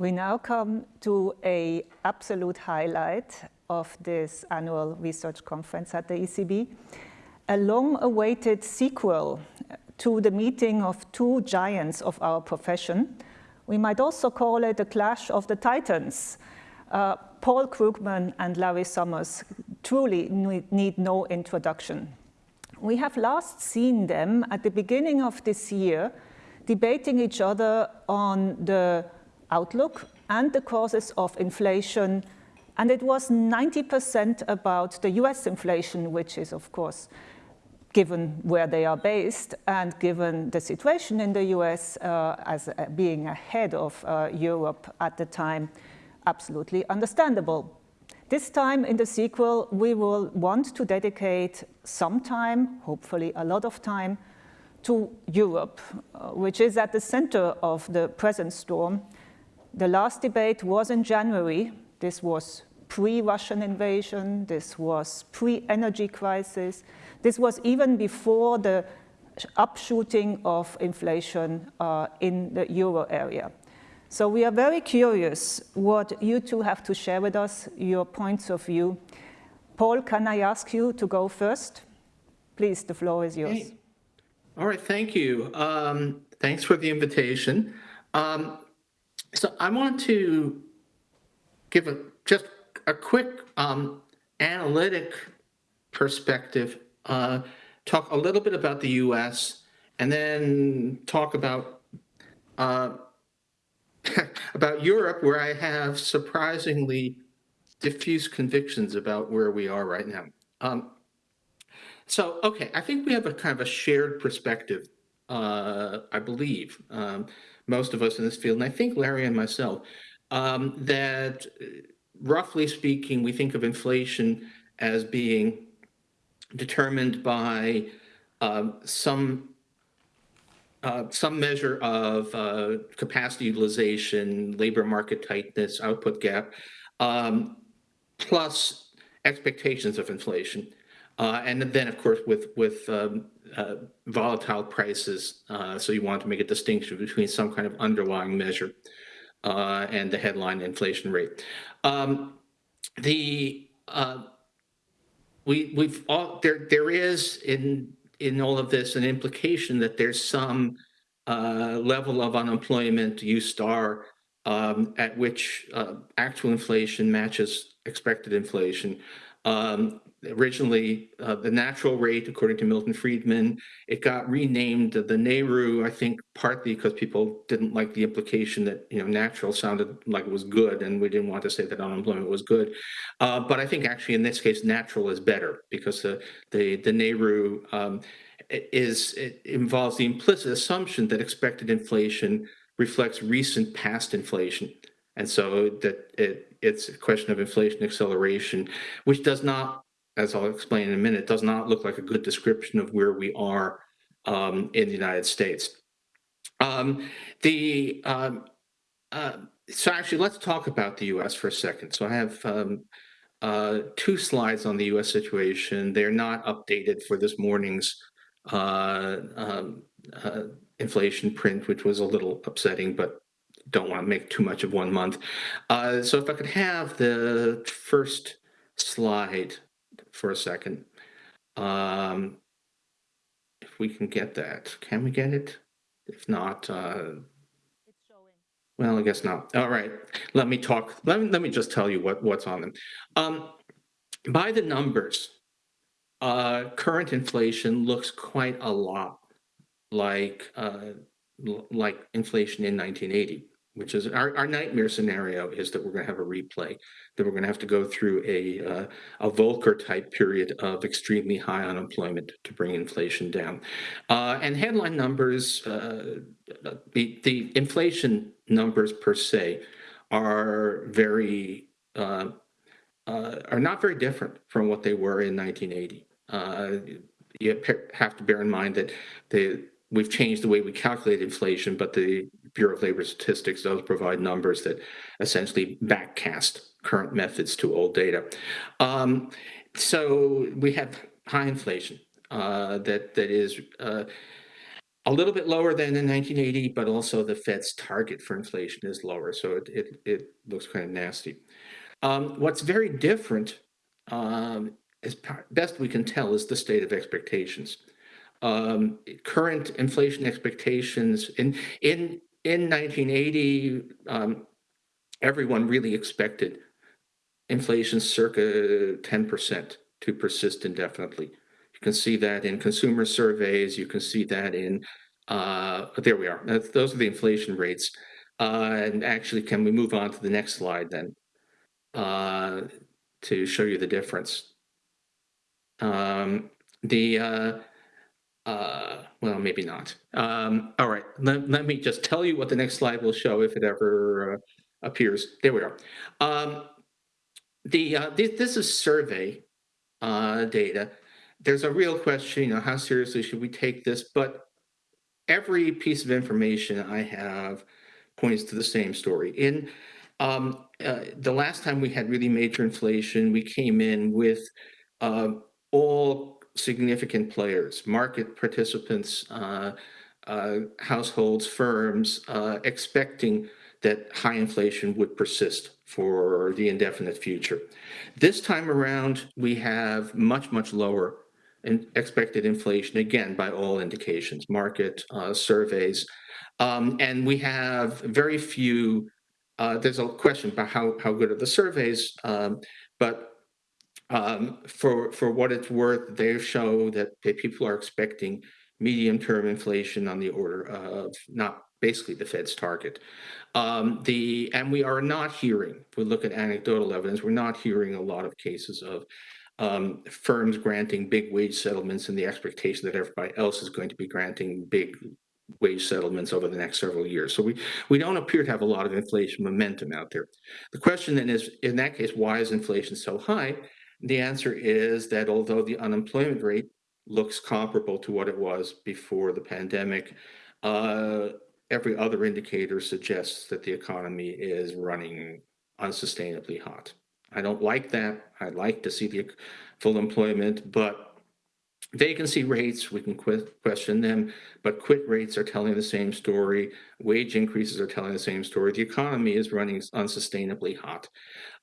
We now come to a absolute highlight of this annual research conference at the ECB, a long-awaited sequel to the meeting of two giants of our profession. We might also call it a clash of the titans. Uh, Paul Krugman and Larry Summers truly need no introduction. We have last seen them at the beginning of this year debating each other on the outlook and the causes of inflation. And it was 90% about the US inflation, which is, of course, given where they are based and given the situation in the US uh, as uh, being ahead of uh, Europe at the time, absolutely understandable. This time in the sequel, we will want to dedicate some time, hopefully a lot of time, to Europe, uh, which is at the center of the present storm the last debate was in January. This was pre-Russian invasion. This was pre-energy crisis. This was even before the upshooting of inflation uh, in the euro area. So we are very curious what you two have to share with us, your points of view. Paul, can I ask you to go first? Please, the floor is yours. Hey. All right, thank you. Um, thanks for the invitation. Um, so I want to give a, just a quick um, analytic perspective, uh, talk a little bit about the U.S. and then talk about uh, about Europe, where I have surprisingly diffuse convictions about where we are right now. Um, so, okay, I think we have a kind of a shared perspective, uh, I believe. Um, most of us in this field, and I think Larry and myself, um, that uh, roughly speaking, we think of inflation as being determined by uh, some uh, some measure of uh, capacity utilization, labor market tightness, output gap, um, plus expectations of inflation. Uh, and then, of course, with with um, uh, volatile prices, uh, so you want to make a distinction between some kind of underlying measure uh, and the headline inflation rate. Um, the uh, we we've all there there is in in all of this an implication that there's some uh, level of unemployment, U star, um, at which actual inflation matches expected inflation. Um, originally uh, the natural rate, according to Milton Friedman. It got renamed the NAIRU, I think partly because people didn't like the implication that you know natural sounded like it was good, and we didn't want to say that unemployment was good. Uh, but I think actually in this case, natural is better because the the the NAIRU um, is it involves the implicit assumption that expected inflation reflects recent past inflation. And so that it, it's a question of inflation acceleration, which does not as I'll explain in a minute, does not look like a good description of where we are um, in the United States. Um, the um, uh, so actually, let's talk about the U.S. for a second. So I have um, uh, two slides on the U.S. situation. They're not updated for this morning's uh, um, uh, inflation print, which was a little upsetting, but don't want to make too much of one month. Uh, so if I could have the first slide for a second. Um, if we can get that, can we get it? If not, uh, well, I guess not. All right, let me talk. Let me, let me just tell you what, what's on them. Um, by the numbers, uh, current inflation looks quite a lot like uh, like inflation in 1980 which is our, our nightmare scenario is that we're going to have a replay, that we're going to have to go through a, uh, a Volcker type period of extremely high unemployment to bring inflation down. Uh, and headline numbers, uh, the, the inflation numbers per se are very, uh, uh, are not very different from what they were in 1980. Uh, you have to bear in mind that the we've changed the way we calculate inflation, but the Bureau of Labor Statistics does provide numbers that essentially backcast current methods to old data. Um, so we have high inflation uh, that that is uh, a little bit lower than in 1980, but also the Fed's target for inflation is lower, so it it, it looks kind of nasty. Um, what's very different, um, as best we can tell, is the state of expectations. Um, current inflation expectations in in in 1980, um, everyone really expected inflation circa 10% to persist indefinitely. You can see that in consumer surveys. You can see that in, uh, there we are. Those are the inflation rates. Uh, and actually, can we move on to the next slide then uh, to show you the difference? Um, the, uh, well, maybe not. Um, all right, let, let me just tell you what the next slide will show if it ever uh, appears. There we are. Um, the uh, this, this is survey uh, data. There's a real question, you know, how seriously should we take this? But every piece of information I have points to the same story. In um, uh, the last time we had really major inflation, we came in with uh, all significant players, market participants, uh, uh households, firms, uh, expecting that high inflation would persist for the indefinite future. This time around, we have much, much lower in expected inflation, again, by all indications, market uh, surveys. Um, and we have very few, uh, there's a question about how, how good are the surveys, um, but um, for, for what it's worth, they show that, that people are expecting medium-term inflation on the order of not basically the Fed's target. Um, the and we are not hearing. If we look at anecdotal evidence, we're not hearing a lot of cases of um, firms granting big wage settlements in the expectation that everybody else is going to be granting big wage settlements over the next several years. So we we don't appear to have a lot of inflation momentum out there. The question then is, in that case, why is inflation so high? The answer is that although the unemployment rate looks comparable to what it was before the pandemic, uh, every other indicator suggests that the economy is running unsustainably hot. I don't like that. I'd like to see the full employment, but vacancy rates, we can question them, but quit rates are telling the same story. Wage increases are telling the same story. The economy is running unsustainably hot.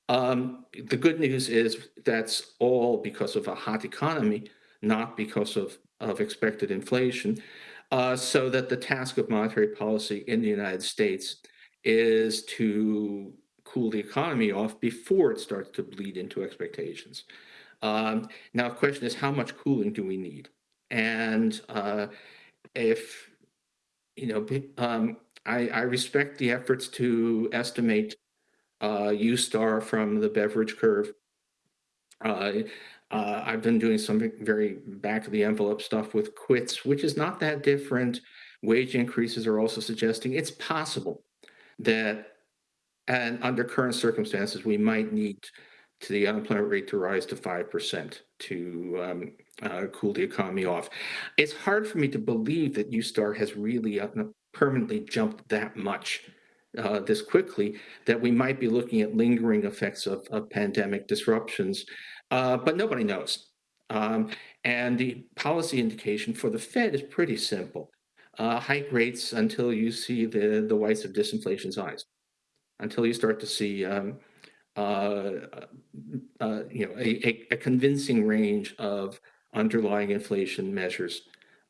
Um, the good news is that's all because of a hot economy, not because of, of expected inflation uh, so that the task of monetary policy in the United States is to cool the economy off before it starts to bleed into expectations. Um, now, the question is, how much cooling do we need? And uh, if, you know, um, I, I, respect the efforts to estimate uh, U star from the Beveridge curve. Uh, uh, I've been doing some very back of the envelope stuff with quits, which is not that different. Wage increases are also suggesting it's possible that, and under current circumstances, we might need to the unemployment rate to rise to 5% to um, uh, cool the economy off. It's hard for me to believe that U-Star has really uh, permanently jumped that much uh, this quickly, that we might be looking at lingering effects of, of pandemic disruptions uh, but nobody knows. Um, and the policy indication for the Fed is pretty simple. Uh, hike rates until you see the, the whites of disinflation's eyes, until you start to see um, uh, uh, you know, a, a, convincing range of underlying inflation measures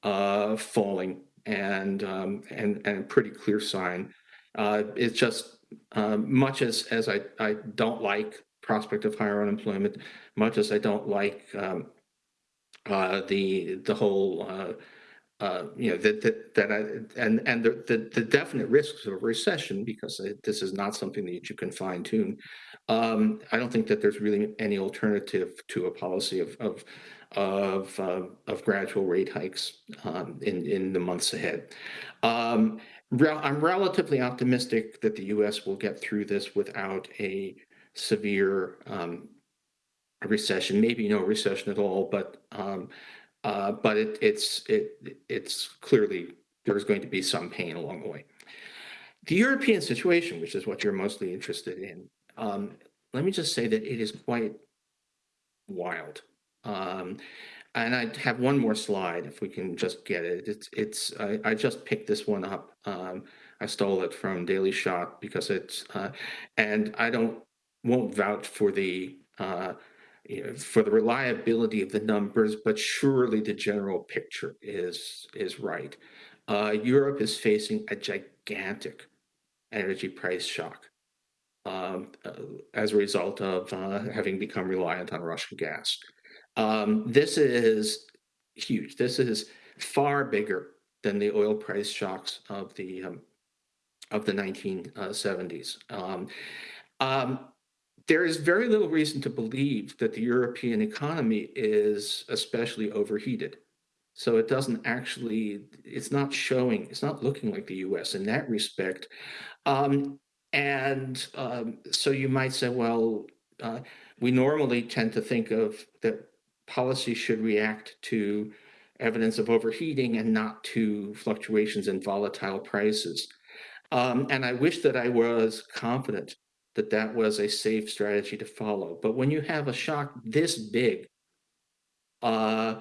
uh, falling and, um, and, and a pretty clear sign. Uh, it's just um, much as, as I, I don't like prospect of higher unemployment, much as I don't like um, uh, the the whole uh, uh, you know that that that I and and the, the, the definite risks of recession because this is not something that you can fine tune. Um, I don't think that there's really any alternative to a policy of of of, uh, of gradual rate hikes um, in in the months ahead. I'm relatively optimistic that the U.S. will get through this without a severe um, recession, maybe no recession at all, but um, uh, but it, it's it it's clearly there's going to be some pain along the way. The European situation, which is what you're mostly interested in, um, let me just say that it is quite wild. Um, and I have one more slide if we can just get it. It's, it's, I, I just picked this one up. Um, I stole it from Daily Shot because it's, uh, and I don't, won't vouch for the, uh, you know, for the reliability of the numbers, but surely the general picture is, is right. Uh, Europe is facing a gigantic energy price shock um, uh, as a result of uh, having become reliant on Russian gas. Um, this is huge. This is far bigger than the oil price shocks of the um, of the 1970s. Um, um, there is very little reason to believe that the European economy is especially overheated. So it doesn't actually, it's not showing, it's not looking like the US in that respect. Um, and um, so you might say, well, uh, we normally tend to think of that policy should react to evidence of overheating and not to fluctuations in volatile prices. Um, and I wish that I was confident that that was a safe strategy to follow. But when you have a shock this big, uh,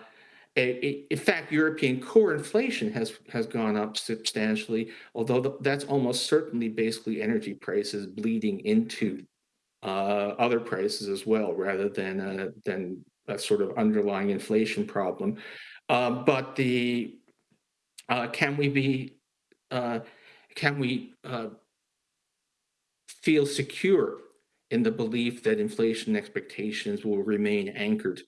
in fact, European core inflation has has gone up substantially, although that's almost certainly basically energy prices bleeding into uh, other prices as well, rather than a, than a sort of underlying inflation problem. Uh, but the uh, can we be uh, can we uh, feel secure in the belief that inflation expectations will remain anchored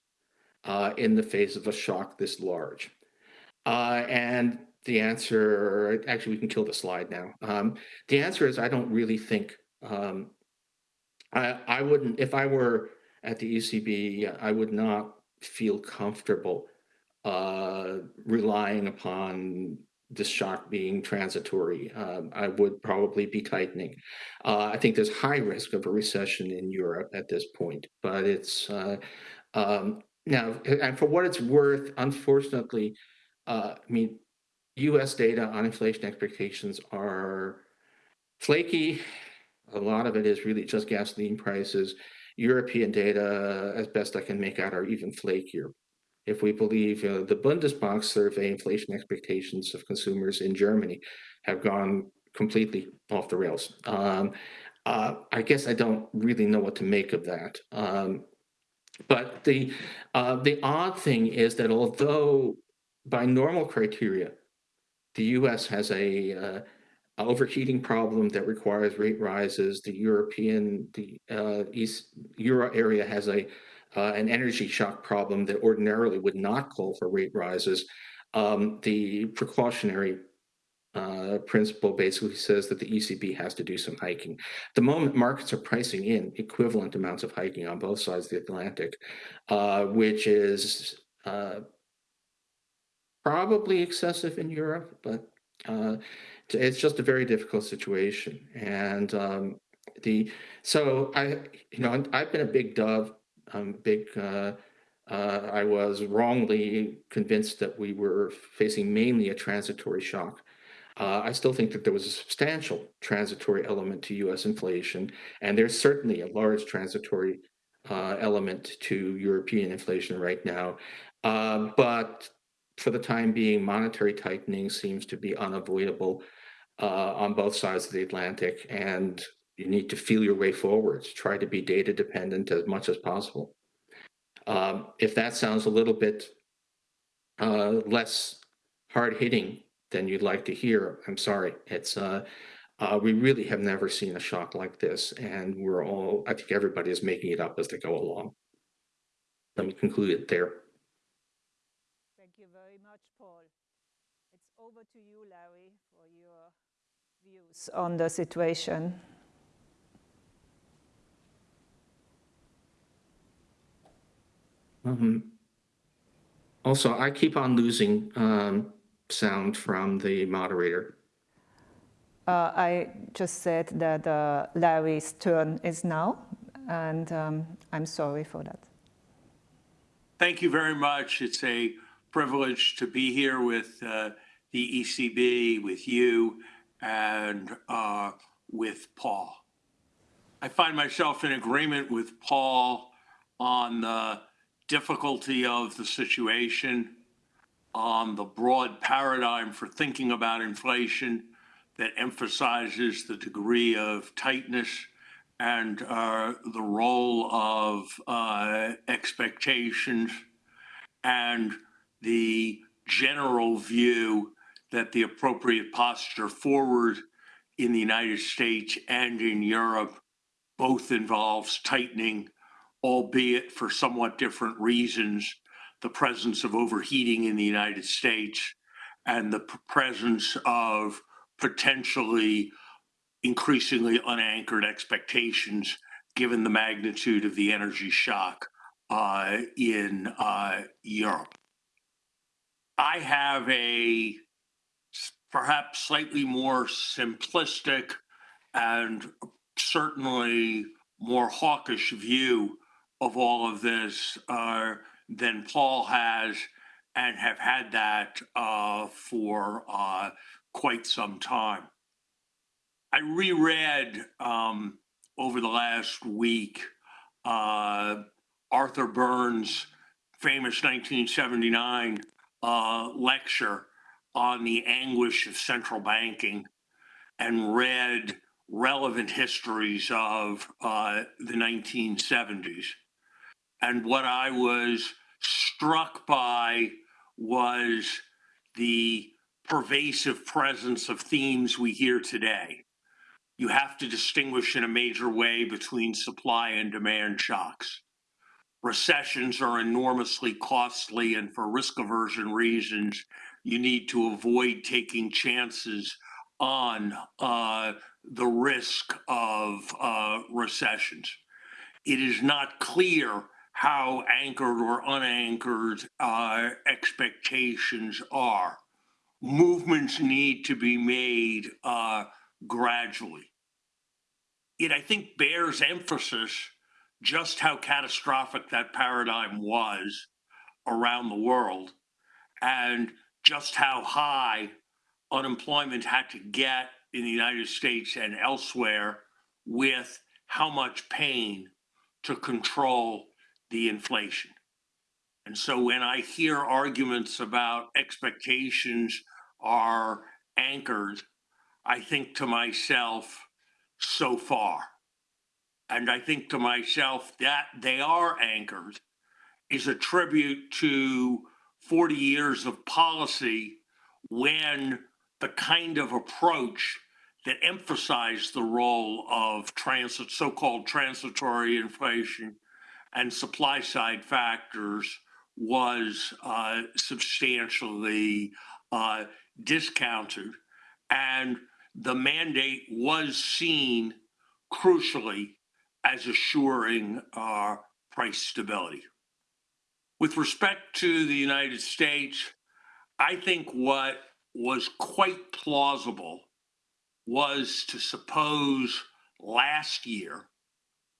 uh, in the face of a shock this large? Uh, and the answer, actually, we can kill the slide now. Um, the answer is I don't really think, um, I, I wouldn't, if I were at the ECB, I would not feel comfortable uh, relying upon this shock being transitory. Um, I would probably be tightening. Uh, I think there's high risk of a recession in Europe at this point, but it's uh, um, now, and for what it's worth, unfortunately, uh, I mean, US data on inflation expectations are flaky. A lot of it is really just gasoline prices. European data, as best I can make out, are even flakier. If we believe uh, the Bundesbank survey, inflation expectations of consumers in Germany have gone completely off the rails. Um, uh, I guess I don't really know what to make of that. Um, but the uh, the odd thing is that although by normal criteria, the U.S. has a uh, overheating problem that requires rate rises. The European, the uh, East Euro area has a uh, an energy shock problem that ordinarily would not call for rate rises. Um, the precautionary uh, principle basically says that the ECB has to do some hiking. The moment markets are pricing in equivalent amounts of hiking on both sides of the Atlantic, uh, which is uh, probably excessive in Europe, but uh, it's just a very difficult situation. And um, the so I, you know, I've been a big Dove, um, big. Uh, uh, I was wrongly convinced that we were facing mainly a transitory shock. Uh, I still think that there was a substantial transitory element to U.S. inflation, and there's certainly a large transitory uh, element to European inflation right now. Uh, but for the time being, monetary tightening seems to be unavoidable uh, on both sides of the Atlantic, and you need to feel your way forwards. Try to be data dependent as much as possible. Um, if that sounds a little bit uh, less hard hitting than you'd like to hear, I'm sorry. It's uh, uh, we really have never seen a shock like this, and we're all I think everybody is making it up as they go along. Let me conclude it there. Thank you very much, Paul. It's over to you, Larry, on the situation. Um, also, I keep on losing um, sound from the moderator. Uh, I just said that uh, Larry's turn is now, and um, I'm sorry for that. Thank you very much. It's a privilege to be here with uh, the ECB, with you, and uh, with Paul. I find myself in agreement with Paul on the difficulty of the situation, on the broad paradigm for thinking about inflation that emphasizes the degree of tightness and uh, the role of uh, expectations and the general view that the appropriate posture forward in the United States and in Europe both involves tightening, albeit for somewhat different reasons, the presence of overheating in the United States and the presence of potentially increasingly unanchored expectations given the magnitude of the energy shock uh, in uh, Europe. I have a perhaps slightly more simplistic and certainly more hawkish view of all of this uh, than Paul has, and have had that uh, for uh, quite some time. I reread um, over the last week uh, Arthur Burns' famous 1979 uh, lecture on the anguish of central banking and read relevant histories of uh, the 1970s. And what I was struck by was the pervasive presence of themes we hear today. You have to distinguish in a major way between supply and demand shocks. Recessions are enormously costly, and for risk aversion reasons, you need to avoid taking chances on uh, the risk of uh, recessions. It is not clear how anchored or unanchored uh, expectations are. Movements need to be made uh, gradually. It, I think, bears emphasis just how catastrophic that paradigm was around the world and just how high unemployment had to get in the United States and elsewhere with how much pain to control the inflation. And so when I hear arguments about expectations are anchored, I think to myself, so far. And I think to myself that they are anchored is a tribute to 40 years of policy when the kind of approach that emphasized the role of transit, so-called transitory inflation and supply side factors was uh, substantially uh, discounted. And the mandate was seen crucially as assuring uh, price stability. With respect to the United States, I think what was quite plausible was to suppose last year,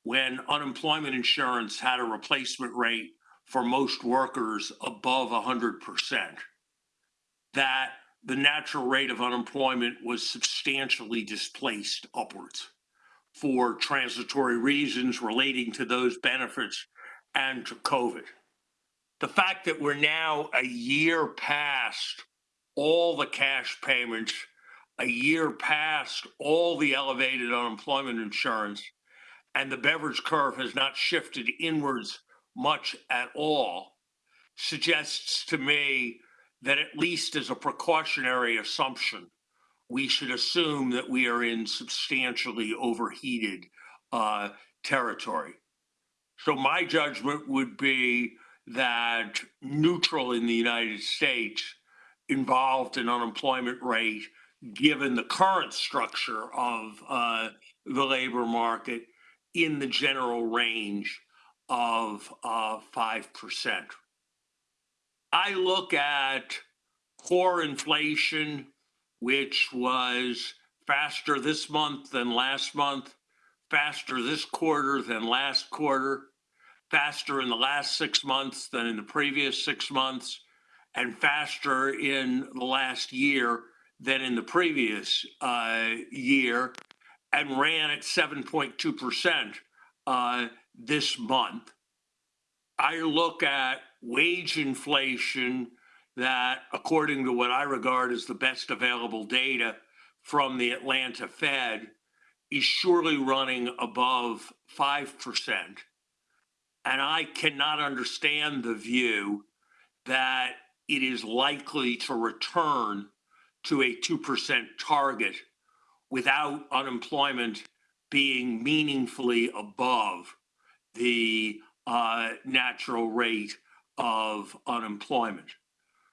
when unemployment insurance had a replacement rate for most workers above 100%, that the natural rate of unemployment was substantially displaced upwards for transitory reasons relating to those benefits and to COVID. The fact that we're now a year past all the cash payments, a year past all the elevated unemployment insurance, and the Beveridge curve has not shifted inwards much at all, suggests to me that at least as a precautionary assumption, we should assume that we are in substantially overheated uh, territory. So my judgment would be that neutral in the United States involved an unemployment rate, given the current structure of uh, the labor market, in the general range of uh, 5%. I look at core inflation, which was faster this month than last month, faster this quarter than last quarter, faster in the last six months than in the previous six months, and faster in the last year than in the previous uh, year, and ran at 7.2% uh, this month. I look at wage inflation that, according to what I regard as the best available data from the Atlanta Fed, is surely running above 5%. And I cannot understand the view that it is likely to return to a 2% target without unemployment being meaningfully above the uh, natural rate of unemployment.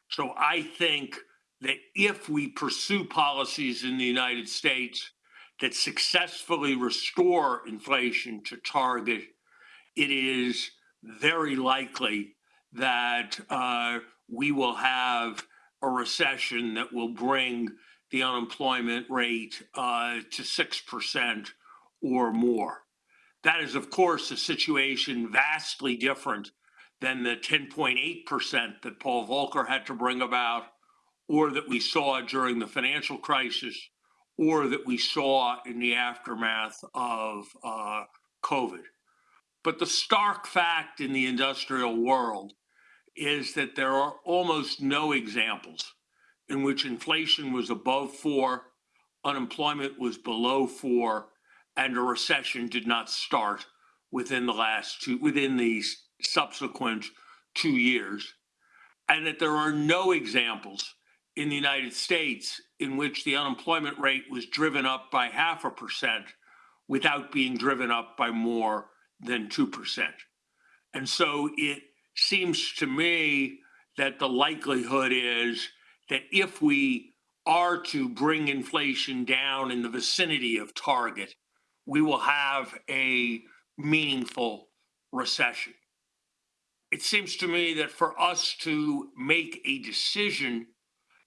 So I think that if we pursue policies in the United States that successfully restore inflation to target, it is very likely that uh, we will have a recession that will bring the unemployment rate uh, to 6% or more. That is, of course, a situation vastly different than the 10.8% that Paul Volcker had to bring about, or that we saw during the financial crisis, or that we saw in the aftermath of uh, COVID. But the stark fact in the industrial world is that there are almost no examples in which inflation was above four, unemployment was below four, and a recession did not start within the last two, within these subsequent two years. And that there are no examples in the United States in which the unemployment rate was driven up by half a percent without being driven up by more than 2%. And so it seems to me that the likelihood is that if we are to bring inflation down in the vicinity of target, we will have a meaningful recession. It seems to me that for us to make a decision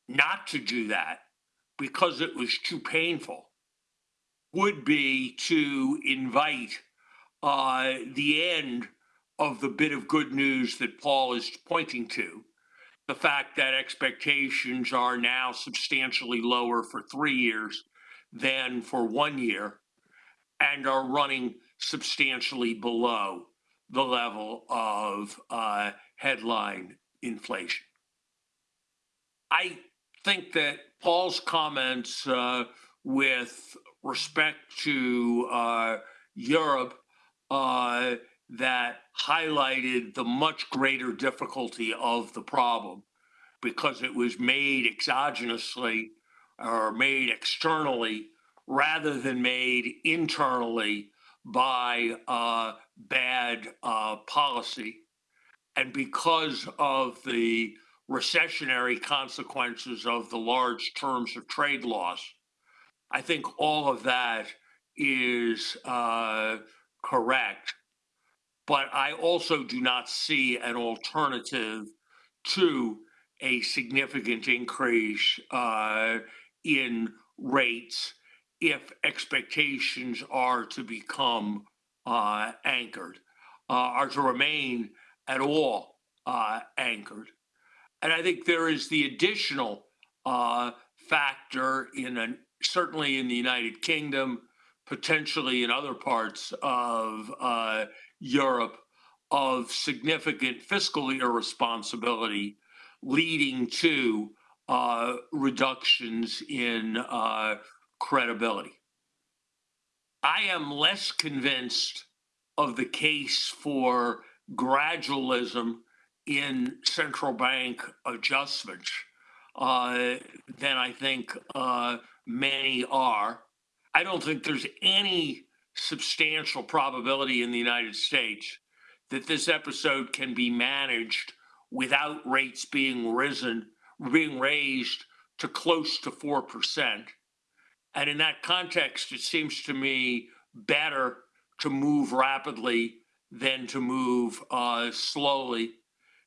not to do that because it was too painful would be to invite uh, the end of the bit of good news that Paul is pointing to. The fact that expectations are now substantially lower for three years than for one year and are running substantially below the level of uh, headline inflation. I think that Paul's comments uh, with respect to uh, Europe uh, that highlighted the much greater difficulty of the problem because it was made exogenously or made externally rather than made internally by uh, bad uh, policy. And because of the recessionary consequences of the large terms of trade loss, I think all of that is uh, correct. But I also do not see an alternative to a significant increase uh, in rates if expectations are to become uh, anchored, uh, are to remain at all uh, anchored. And I think there is the additional uh, factor in an, certainly in the United Kingdom, potentially in other parts of uh, Europe, of significant fiscal irresponsibility leading to uh, reductions in uh, credibility. I am less convinced of the case for gradualism in central bank adjustments uh, than I think uh, many are. I don't think there's any substantial probability in the United States that this episode can be managed without rates being risen, being raised to close to 4%. And in that context, it seems to me better to move rapidly than to move uh, slowly.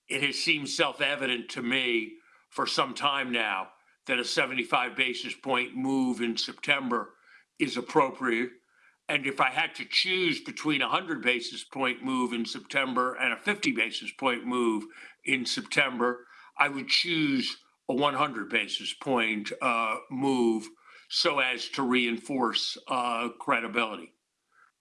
It has seemed self evident to me for some time now that a 75 basis point move in September is appropriate. And if I had to choose between a 100 basis point move in September and a 50 basis point move in September, I would choose a 100 basis point uh, move so as to reinforce uh, credibility.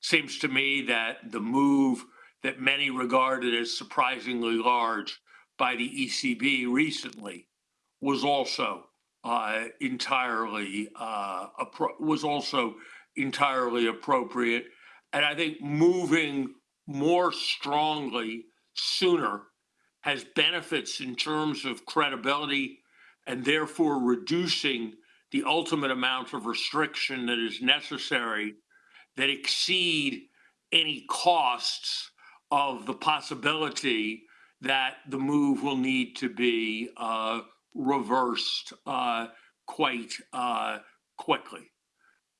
Seems to me that the move that many regarded as surprisingly large by the ECB recently was also uh, entirely uh, was also entirely appropriate. And I think moving more strongly sooner has benefits in terms of credibility and therefore reducing the ultimate amount of restriction that is necessary that exceed any costs of the possibility that the move will need to be uh, reversed uh, quite uh, quickly.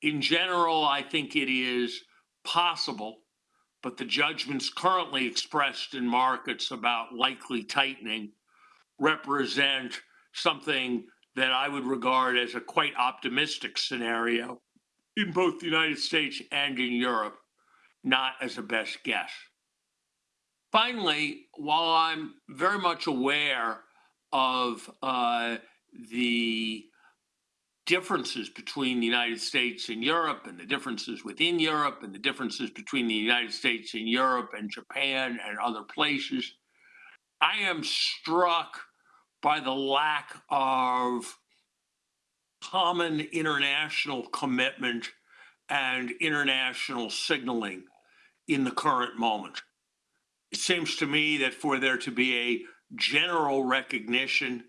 In general, I think it is possible, but the judgments currently expressed in markets about likely tightening represent something that I would regard as a quite optimistic scenario in both the United States and in Europe, not as a best guess. Finally, while I'm very much aware of uh, the differences between the United States and Europe, and the differences within Europe, and the differences between the United States and Europe and Japan and other places, I am struck by the lack of common international commitment and international signaling in the current moment. It seems to me that for there to be a general recognition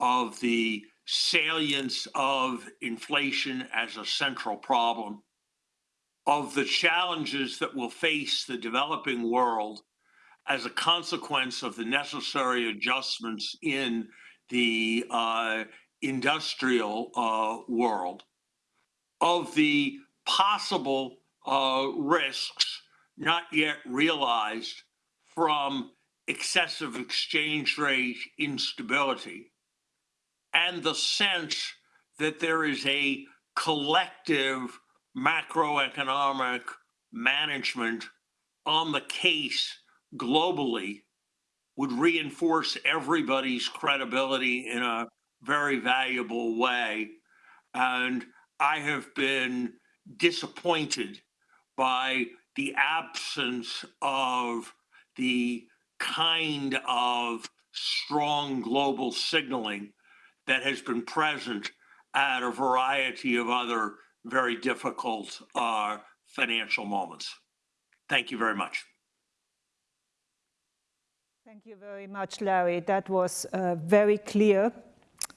of the salience of inflation as a central problem, of the challenges that will face the developing world as a consequence of the necessary adjustments in the uh, industrial uh, world, of the possible uh, risks not yet realized from excessive exchange rate instability, and the sense that there is a collective macroeconomic management on the case globally would reinforce everybody's credibility in a very valuable way. And I have been disappointed by the absence of the kind of strong global signaling that has been present at a variety of other very difficult uh, financial moments. Thank you very much. Thank you very much, Larry. That was uh, very clear.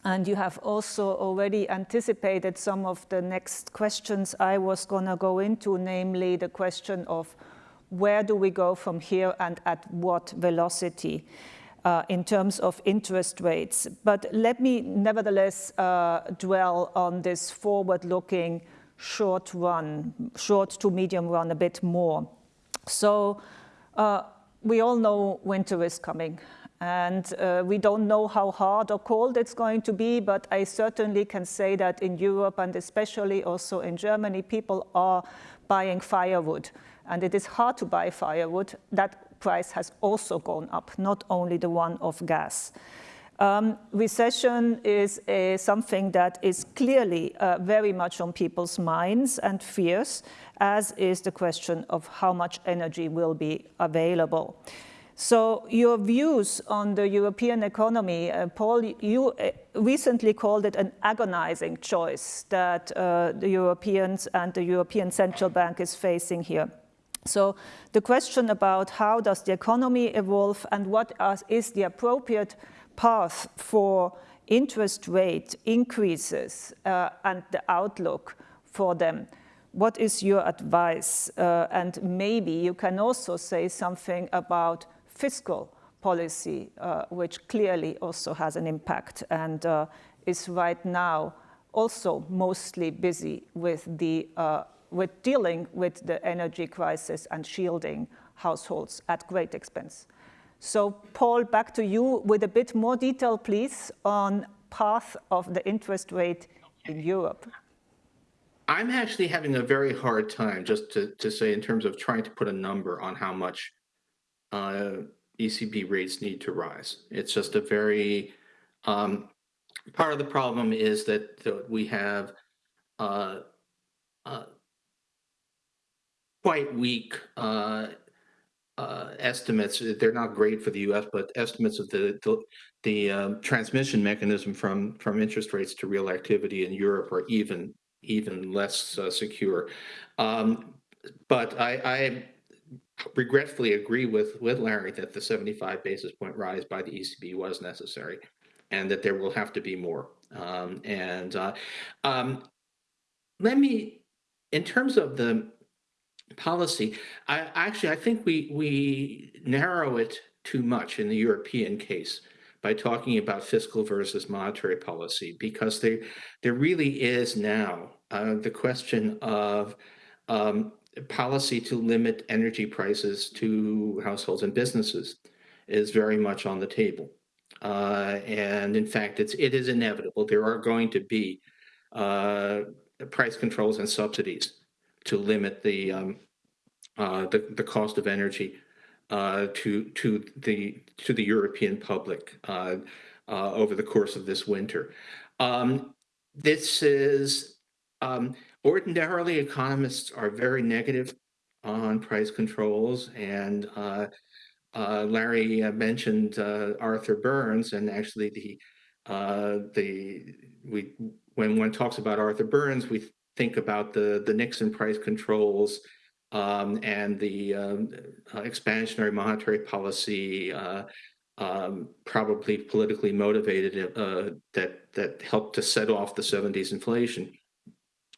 And you have also already anticipated some of the next questions I was going to go into, namely the question of where do we go from here and at what velocity uh, in terms of interest rates. But let me nevertheless uh, dwell on this forward-looking short run, short to medium run a bit more. So uh, we all know winter is coming and uh, we don't know how hard or cold it's going to be, but I certainly can say that in Europe and especially also in Germany, people are buying firewood. And it is hard to buy firewood. That price has also gone up, not only the one of gas. Um, recession is a, something that is clearly uh, very much on people's minds and fears, as is the question of how much energy will be available. So your views on the European economy, uh, Paul, you uh, recently called it an agonizing choice that uh, the Europeans and the European Central Bank is facing here. So the question about how does the economy evolve and what is the appropriate path for interest rate increases uh, and the outlook for them. What is your advice? Uh, and maybe you can also say something about fiscal policy, uh, which clearly also has an impact and uh, is right now also mostly busy with, the, uh, with dealing with the energy crisis and shielding households at great expense. So Paul, back to you with a bit more detail, please, on path of the interest rate in Europe. I'm actually having a very hard time, just to, to say, in terms of trying to put a number on how much uh, ECB rates need to rise. It's just a very, um, part of the problem is that we have uh, uh, quite weak uh, uh, estimates, they're not great for the US, but estimates of the, the, the um, transmission mechanism from, from interest rates to real activity in Europe are even, even less uh, secure. Um, but I, I regretfully agree with, with Larry that the 75 basis point rise by the ECB was necessary and that there will have to be more. Um, and uh, um, let me, in terms of the policy, I actually, I think we, we narrow it too much in the European case by talking about fiscal versus monetary policy because there, there really is now uh, the question of um, policy to limit energy prices to households and businesses is very much on the table. Uh, and in fact, it's, it is inevitable. There are going to be uh, price controls and subsidies to limit the, um, uh, the, the cost of energy uh, to, to, the, to the European public uh, uh, over the course of this winter. Um, this is, um, ordinarily economists are very negative on price controls and uh, uh, Larry uh, mentioned uh, Arthur Burns, and actually the uh, the we when one talks about Arthur Burns, we think about the the Nixon price controls um, and the um, uh, expansionary monetary policy, um, probably politically motivated, that that helped to set off the 70s inflation.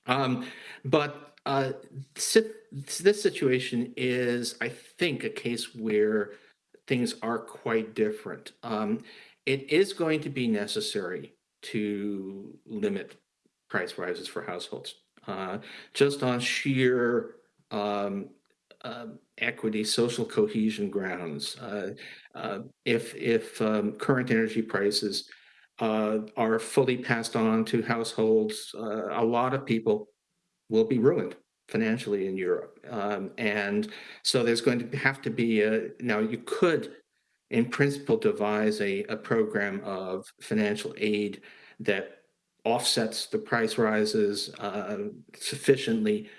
Um, but this situation is, I think, a case where things are quite different. Um, it is going to be necessary to limit price rises for households, uh, just on sheer um, uh, equity, social cohesion grounds. Uh, uh if if um, current energy prices uh, are fully passed on to households, uh, a lot of people will be ruined financially in Europe. Um, and so there's going to have to be a, now you could in principle devise a, a program of financial aid that offsets the price rises uh, sufficiently.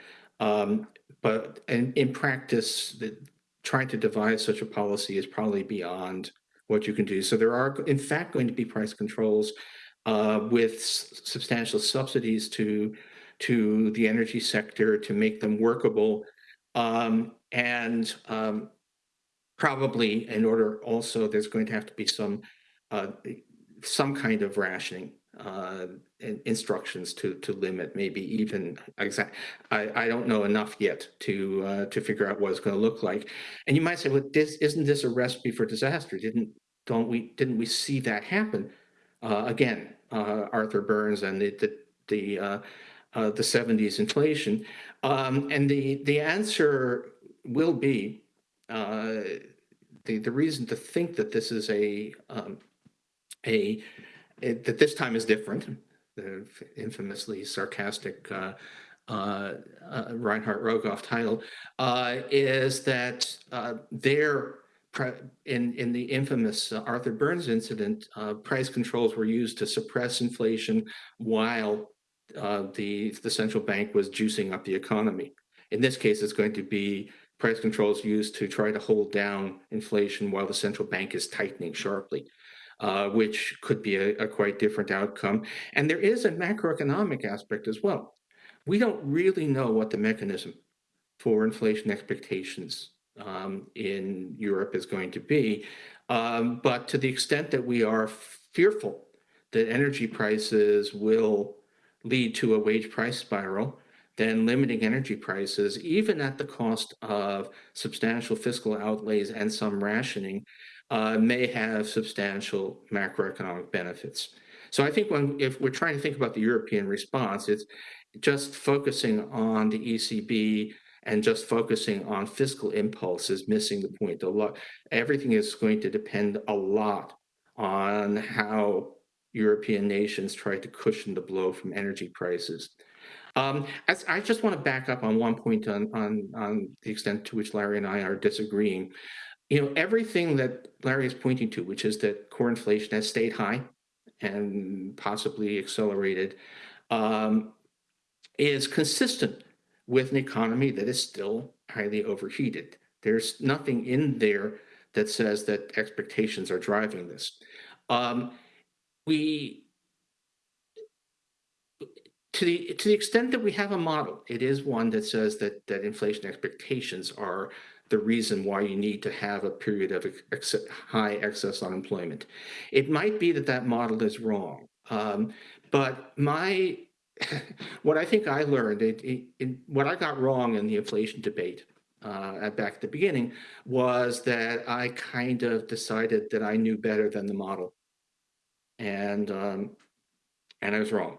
Um, but in, in practice, the, trying to devise such a policy is probably beyond what you can do. So there are, in fact, going to be price controls uh, with substantial subsidies to to the energy sector to make them workable. Um, and um, probably in order also, there's going to have to be some uh, some kind of rationing uh, instructions to to limit maybe even exact. I, I don't know enough yet to uh, to figure out what it's going to look like. And you might say, well, this isn't this a recipe for disaster? Didn't don't we didn't we see that happen? Uh, again, uh, Arthur Burns and the the, the uh, the 70s inflation? Um, and the, the answer will be uh, the, the reason to think that this is a, um, a, a, that this time is different, the infamously sarcastic uh, uh, uh, Reinhart Rogoff title, uh, is that uh, their in in the infamous Arthur Burns incident, uh, price controls were used to suppress inflation while uh, the, the central bank was juicing up the economy. In this case, it's going to be price controls used to try to hold down inflation while the central bank is tightening sharply, uh, which could be a, a quite different outcome. And there is a macroeconomic aspect as well. We don't really know what the mechanism for inflation expectations um, in Europe is going to be. Um, but to the extent that we are fearful that energy prices will lead to a wage price spiral, then limiting energy prices, even at the cost of substantial fiscal outlays and some rationing, uh, may have substantial macroeconomic benefits. So I think when if we're trying to think about the European response, it's just focusing on the ECB and just focusing on fiscal impulse is missing the point. A lot, everything is going to depend a lot on how European nations tried to cushion the blow from energy prices. Um, I just want to back up on one point on, on, on the extent to which Larry and I are disagreeing. You know, everything that Larry is pointing to, which is that core inflation has stayed high and possibly accelerated, um, is consistent with an economy that is still highly overheated. There's nothing in there that says that expectations are driving this. Um, we, to the to the extent that we have a model, it is one that says that that inflation expectations are the reason why you need to have a period of ex high excess unemployment. It might be that that model is wrong, um, but my what I think I learned, it, it, it, what I got wrong in the inflation debate uh, back at the beginning was that I kind of decided that I knew better than the model, and um, and I was wrong.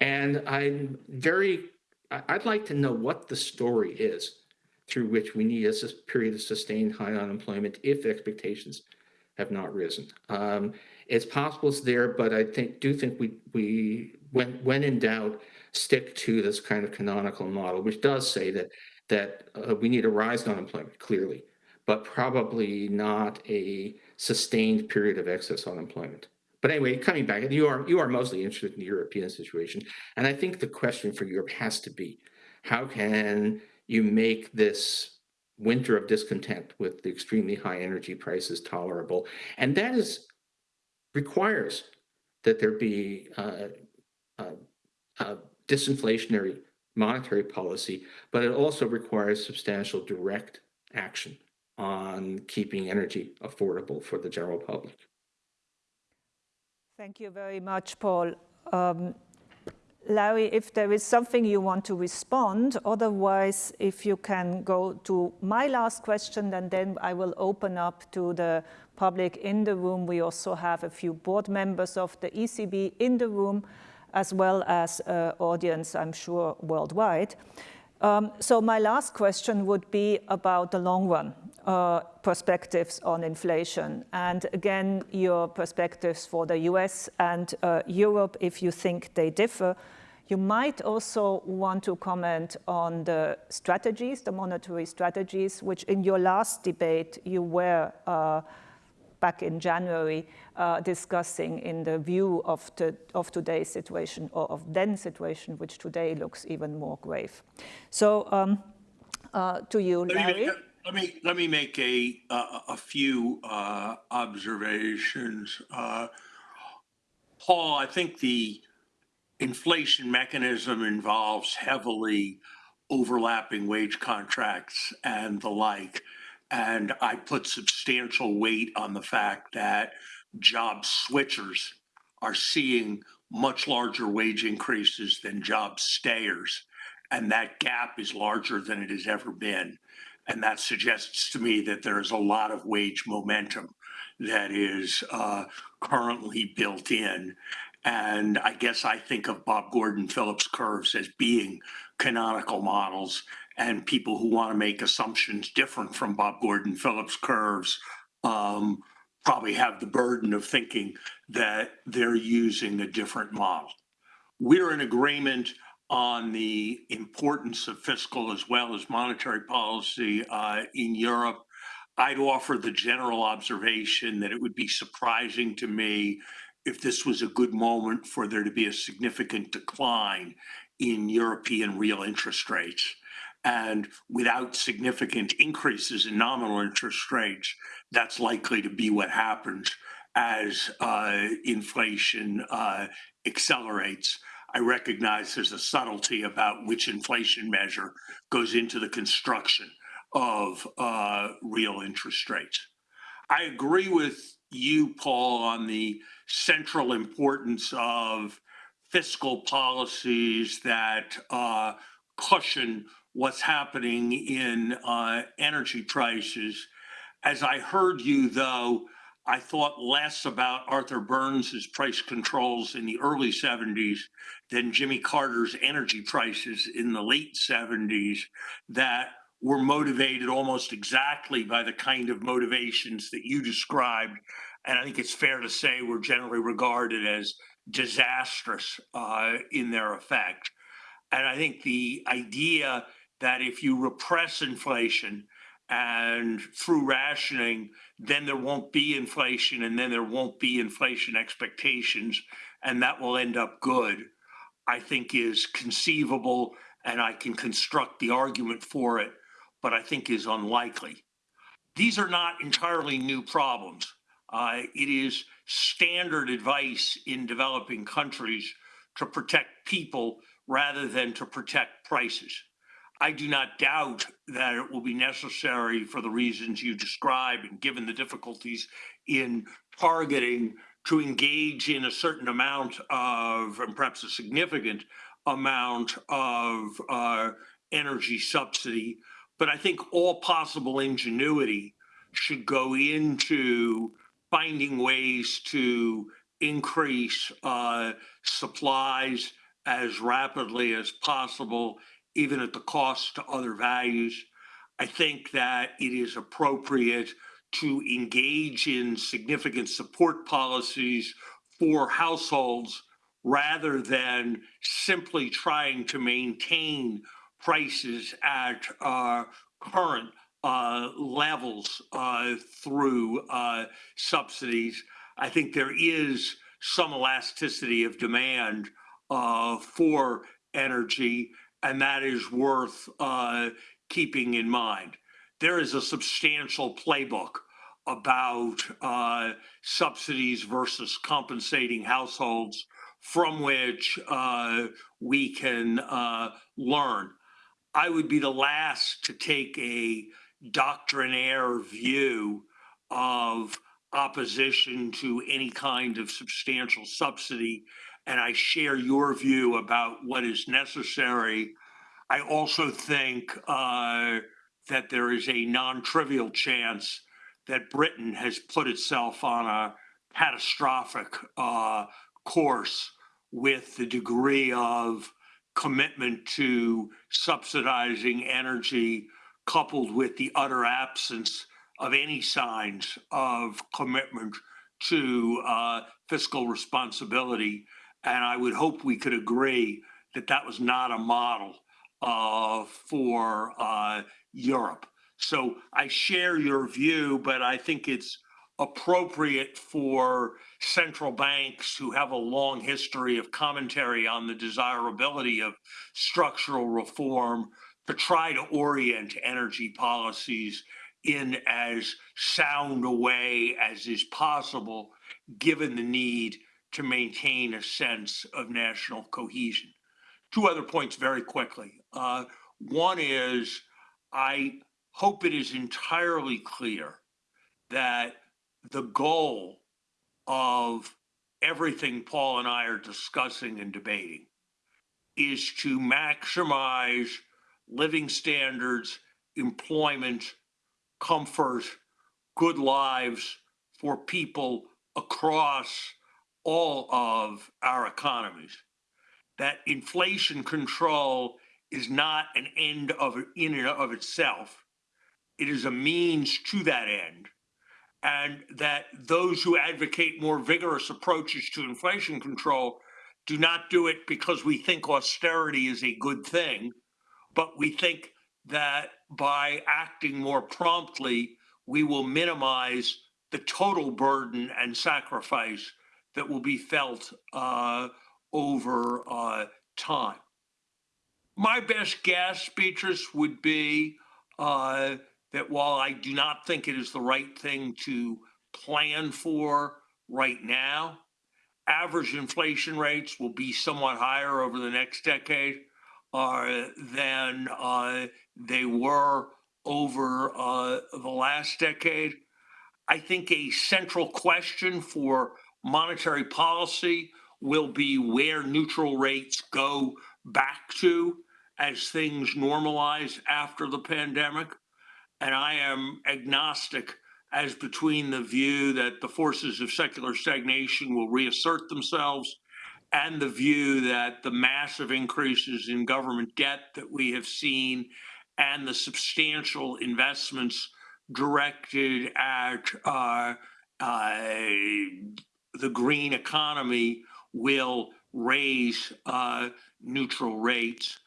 And I'm very, I'd like to know what the story is through which we need a period of sustained high unemployment if expectations have not risen. Um, it's possible it's there, but I think do think we we when when in doubt stick to this kind of canonical model, which does say that that uh, we need a rise in unemployment clearly, but probably not a sustained period of excess unemployment. But anyway, coming back, you are you are mostly interested in the European situation, and I think the question for Europe has to be, how can you make this winter of discontent with the extremely high energy prices tolerable? And that is requires that there be uh, uh, uh, disinflationary monetary policy, but it also requires substantial direct action on keeping energy affordable for the general public. Thank you very much, Paul. Um, Larry, if there is something you want to respond, otherwise, if you can go to my last question, and then I will open up to the public in the room. We also have a few board members of the ECB in the room, as well as uh, audience, I'm sure, worldwide. Um, so my last question would be about the long run uh, perspectives on inflation. And again, your perspectives for the US and uh, Europe, if you think they differ. You might also want to comment on the strategies, the monetary strategies, which in your last debate you were uh, back in January uh, discussing in the view of, the, of today's situation or of then situation, which today looks even more grave. So um, uh, to you, Larry. Let me let me make a a, a few uh, observations. Uh, Paul, I think the inflation mechanism involves heavily overlapping wage contracts and the like. And I put substantial weight on the fact that job switchers are seeing much larger wage increases than job stayers. And that gap is larger than it has ever been. And that suggests to me that there is a lot of wage momentum that is uh, currently built in. And I guess I think of Bob Gordon Phillips curves as being canonical models and people who want to make assumptions different from Bob Gordon Phillips curves um, probably have the burden of thinking that they're using a different model. We're in agreement on the importance of fiscal as well as monetary policy uh, in Europe. I'd offer the general observation that it would be surprising to me if this was a good moment for there to be a significant decline in European real interest rates. And without significant increases in nominal interest rates, that's likely to be what happens as uh, inflation uh, accelerates. I recognize there's a subtlety about which inflation measure goes into the construction of uh, real interest rates. I agree with you, Paul, on the central importance of fiscal policies that uh, cushion what's happening in uh, energy prices. As I heard you, though, I thought less about Arthur Burns's price controls in the early 70s than Jimmy Carter's energy prices in the late 70s that were motivated almost exactly by the kind of motivations that you described. And I think it's fair to say were generally regarded as disastrous uh, in their effect. And I think the idea that if you repress inflation, and through rationing, then there won't be inflation, and then there won't be inflation expectations, and that will end up good, I think is conceivable, and I can construct the argument for it. but I think is unlikely. These are not entirely new problems. Uh, it is standard advice in developing countries to protect people rather than to protect prices. I do not doubt that it will be necessary for the reasons you describe and given the difficulties in targeting to engage in a certain amount of, and perhaps a significant amount of uh, energy subsidy. But I think all possible ingenuity should go into finding ways to increase uh, supplies as rapidly as possible, even at the cost to other values. I think that it is appropriate to engage in significant support policies for households rather than simply trying to maintain prices at uh, current uh, levels uh, through uh, subsidies. I think there is some elasticity of demand uh, for energy, and that is worth uh, keeping in mind. There is a substantial playbook about uh, subsidies versus compensating households from which uh, we can uh, learn. I would be the last to take a doctrinaire view of opposition to any kind of substantial subsidy, and I share your view about what is necessary. I also think uh, that there is a non-trivial chance that Britain has put itself on a catastrophic uh, course with the degree of commitment to subsidizing energy coupled with the utter absence of any signs of commitment to uh, fiscal responsibility. And I would hope we could agree that that was not a model uh, for uh, Europe. So I share your view, but I think it's appropriate for central banks who have a long history of commentary on the desirability of structural reform to try to orient energy policies in as sound a way as is possible, given the need to maintain a sense of national cohesion. Two other points very quickly. Uh, one is I hope it is entirely clear that the goal of everything Paul and I are discussing and debating is to maximize living standards, employment, comfort, good lives for people across all of our economies. That inflation control is not an end of in and of itself. It is a means to that end. And that those who advocate more vigorous approaches to inflation control do not do it because we think austerity is a good thing, but we think that by acting more promptly, we will minimize the total burden and sacrifice that will be felt uh, over uh, time. My best guess, Beatrice, would be uh, that while I do not think it is the right thing to plan for right now, average inflation rates will be somewhat higher over the next decade uh, than uh, they were over uh, the last decade. I think a central question for monetary policy will be where neutral rates go back to as things normalize after the pandemic. And I am agnostic as between the view that the forces of secular stagnation will reassert themselves and the view that the massive increases in government debt that we have seen and the substantial investments directed at uh, uh, the green economy will raise uh, neutral rates.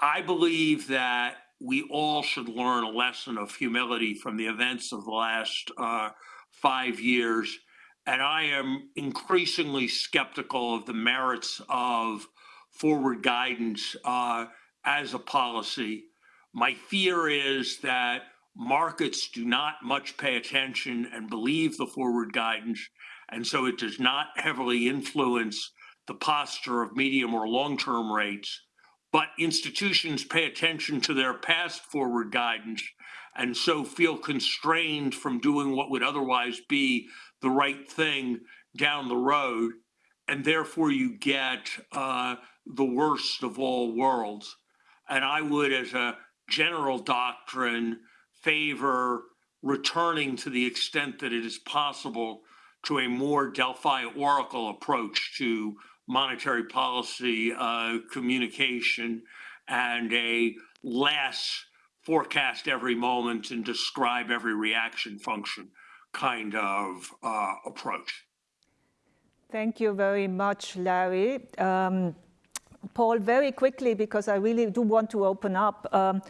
I believe that we all should learn a lesson of humility from the events of the last uh, five years. And I am increasingly skeptical of the merits of forward guidance uh, as a policy. My fear is that markets do not much pay attention and believe the forward guidance, and so it does not heavily influence the posture of medium or long-term rates. But institutions pay attention to their past forward guidance and so feel constrained from doing what would otherwise be the right thing down the road. And therefore you get uh, the worst of all worlds. And I would, as a general doctrine, favor returning to the extent that it is possible to a more Delphi Oracle approach to monetary policy uh, communication and a less forecast every moment and describe every reaction function kind of uh, approach. Thank you very much, Larry. Um, Paul, very quickly, because I really do want to open up, um,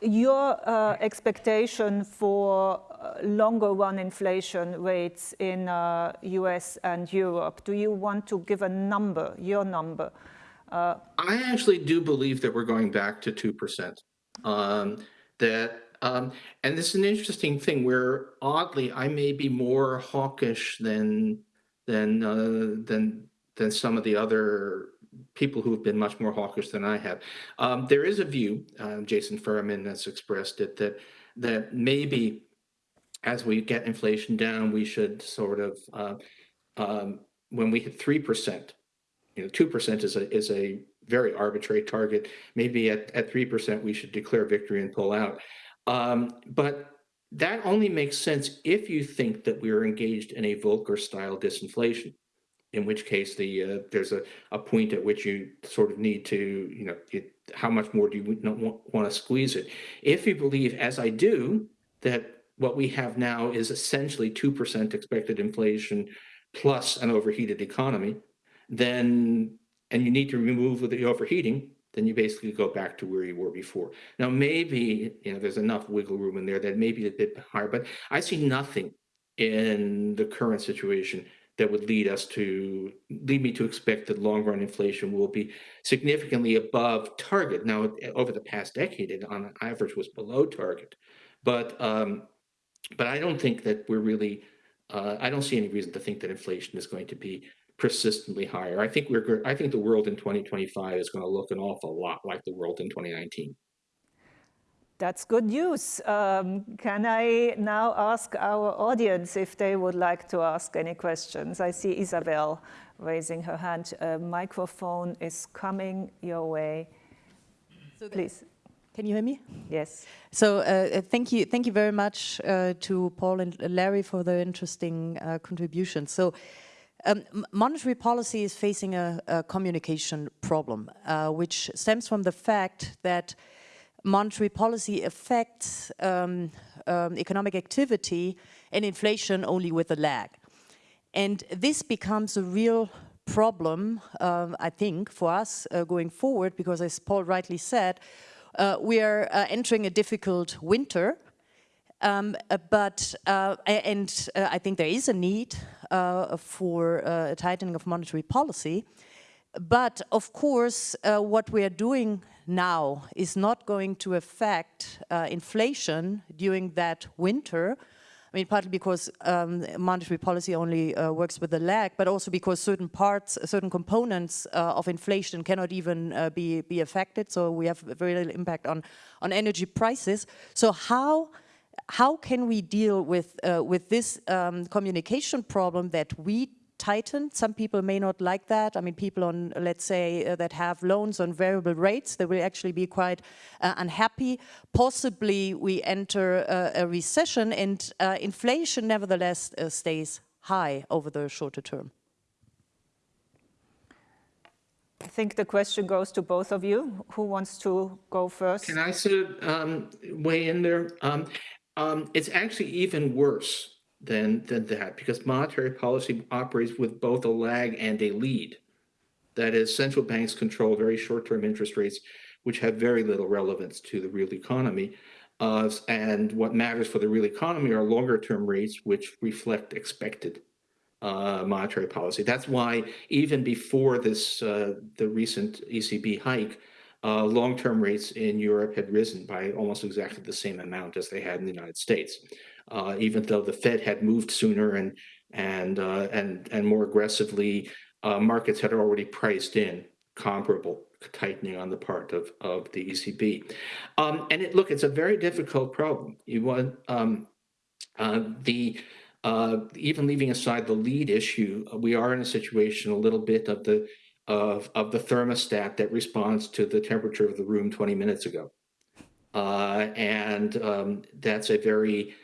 your uh, expectation for uh, longer run inflation rates in uh, US and Europe, do you want to give a number, your number? Uh, I actually do believe that we're going back to 2%. Um, that um, and this is an interesting thing where oddly I may be more hawkish than than uh, than than some of the other people who have been much more hawkish than I have. Um, there is a view, uh, Jason Furman has expressed it, that that maybe as we get inflation down, we should sort of uh, um, when we hit three percent, you know, two percent is a is a very arbitrary target. Maybe at at three percent, we should declare victory and pull out. Um, but that only makes sense if you think that we are engaged in a Volcker style disinflation in which case the uh, there's a, a point at which you sort of need to, you know, how much more do you want, want to squeeze it? If you believe, as I do, that what we have now is essentially 2% expected inflation plus an overheated economy, then, and you need to remove the overheating, then you basically go back to where you were before. Now, maybe, you know, there's enough wiggle room in there that maybe a bit higher, but I see nothing in the current situation that would lead us to lead me to expect that long run inflation will be significantly above target. Now, over the past decade, it on average was below target, but um, but I don't think that we're really. Uh, I don't see any reason to think that inflation is going to be persistently higher. I think we're. I think the world in 2025 is going to look an awful lot like the world in 2019. That's good news. Um, can I now ask our audience if they would like to ask any questions? I see Isabel raising her hand. A microphone is coming your way. So Please. Can you hear me? Yes. So uh, uh, thank you, thank you very much uh, to Paul and Larry for the interesting uh, contribution. So um, monetary policy is facing a, a communication problem, uh, which stems from the fact that monetary policy affects um, um, economic activity and inflation only with a lag. And this becomes a real problem, uh, I think, for us uh, going forward, because as Paul rightly said, uh, we are uh, entering a difficult winter, um, uh, but, uh, and I think there is a need for a tightening of monetary policy. But of course, what we are doing now is not going to affect uh, inflation during that winter. I mean, partly because um, monetary policy only uh, works with a lag, but also because certain parts, certain components uh, of inflation cannot even uh, be, be affected. So we have very little impact on, on energy prices. So how, how can we deal with, uh, with this um, communication problem that we tightened. Some people may not like that. I mean, people on, let's say, uh, that have loans on variable rates, they will actually be quite uh, unhappy. Possibly we enter uh, a recession and uh, inflation nevertheless uh, stays high over the shorter term. I think the question goes to both of you. Who wants to go first? Can I sort of um, weigh in there? Um, um, it's actually even worse than, than that because monetary policy operates with both a lag and a lead. That is, central banks control very short-term interest rates, which have very little relevance to the real economy. Uh, and what matters for the real economy are longer-term rates, which reflect expected uh, monetary policy. That's why even before this, uh, the recent ECB hike, uh, long-term rates in Europe had risen by almost exactly the same amount as they had in the United States, uh, even though the Fed had moved sooner and and uh, and and more aggressively. Uh, markets had already priced in comparable tightening on the part of of the ECB, um, and it look it's a very difficult problem. You want um, uh, the uh, even leaving aside the lead issue, we are in a situation a little bit of the of, of the thermostat that responds to the temperature of the room 20 minutes ago. Uh, and um, that's a very,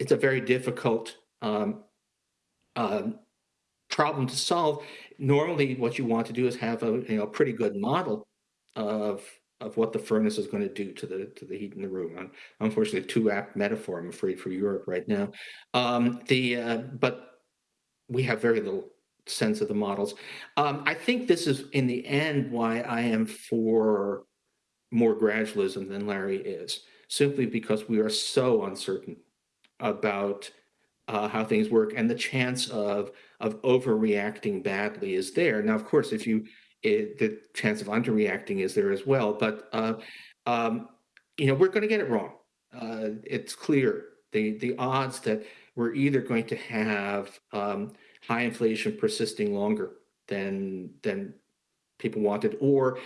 it's a very difficult um, um, problem to solve. Normally, what you want to do is have a you know pretty good model of of what the furnace is going to do to the to the heat in the room. Unfortunately, too apt metaphor, I'm afraid, for Europe right now. Um, the uh, but we have very little sense of the models. Um, I think this is, in the end, why I am for more gradualism than Larry is, simply because we are so uncertain about uh, how things work, and the chance of of overreacting badly is there. Now, of course, if you it, the chance of underreacting is there as well, but uh, um, you know we're going to get it wrong. Uh, it's clear the the odds that we're either going to have um, high inflation persisting longer than than people wanted, or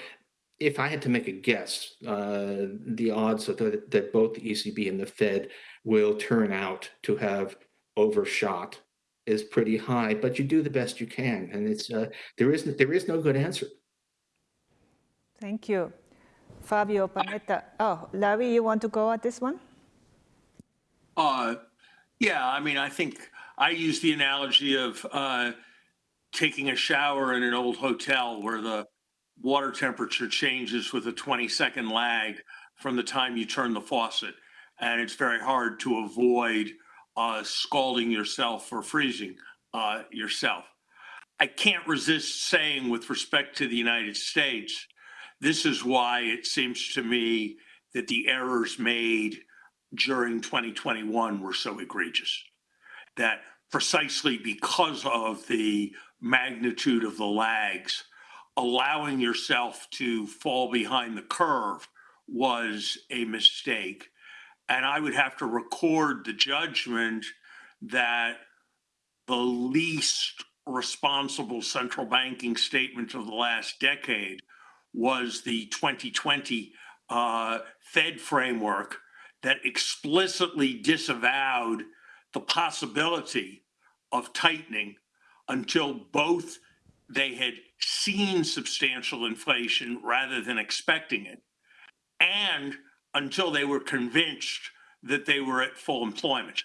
if I had to make a guess, uh, the odds that, that both the ECB and the Fed will turn out to have overshot is pretty high. But you do the best you can, and it's uh, there is there is no good answer. Thank you, Fabio Panetta. Oh, Larry, you want to go at this one? Uh, yeah, I mean, I think I use the analogy of uh, taking a shower in an old hotel where the water temperature changes with a 20 second lag from the time you turn the faucet. And it's very hard to avoid uh, scalding yourself or freezing uh, yourself. I can't resist saying, with respect to the United States, this is why it seems to me that the errors made during 2021 were so egregious that precisely because of the magnitude of the lags, allowing yourself to fall behind the curve was a mistake. And I would have to record the judgment that the least responsible central banking statement of the last decade was the 2020 uh, Fed framework that explicitly disavowed the possibility of tightening until both they had seen substantial inflation rather than expecting it, and until they were convinced that they were at full employment,